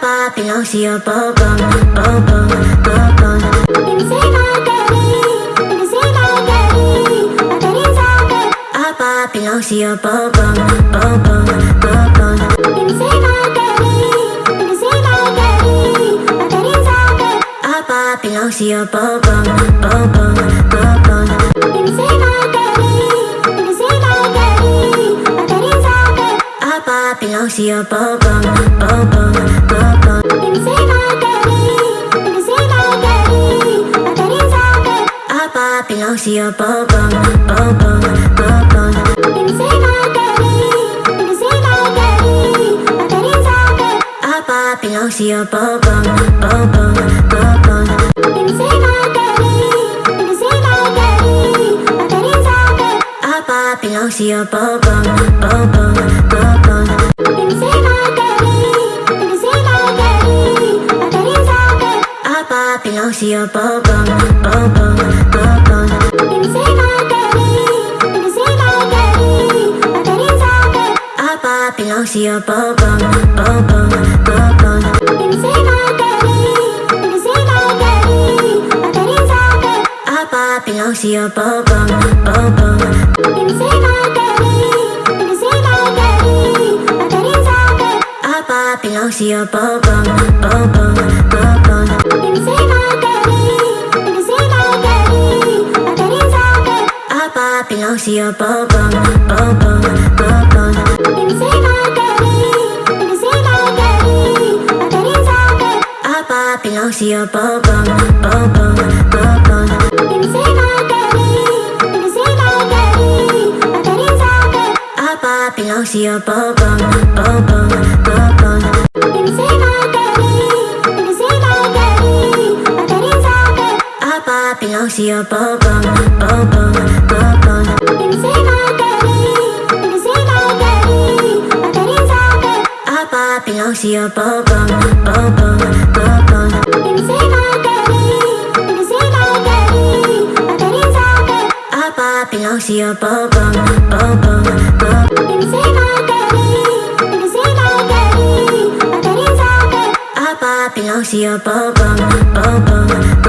belongs to your bum bum, bum bum, bum bum. Apa belongs to your bum bum, bum bum, bum bum. Apa belongs to your bum bum, bum bum, bum bum. Apa belongs to your bum, bum bum, bum bum. Apa belongs to your bum bum, bum bum, bum bum. Belongs to your bum bum, bum bum, bum bum. Belongs to your bum bum, bum bum, bum bum. Belongs to your bum bum, bum bum. Apa belongs to your bum bum, bum bum, bum bum. Belongs to your bum bum, bum bum. Belongs to your bum bum, bum bum, bum bum. Belongs to your bum bum, bum bum, belongs to your bum bum, bum bum, bum bum. Apa belongs to your bum bum, bum bum, bum bum. Apa belongs to your bum bum, bum bum, bum bum. Apa belongs to your bum bum. Apa belongs to your bum, bum Apa belongs to your bum bum,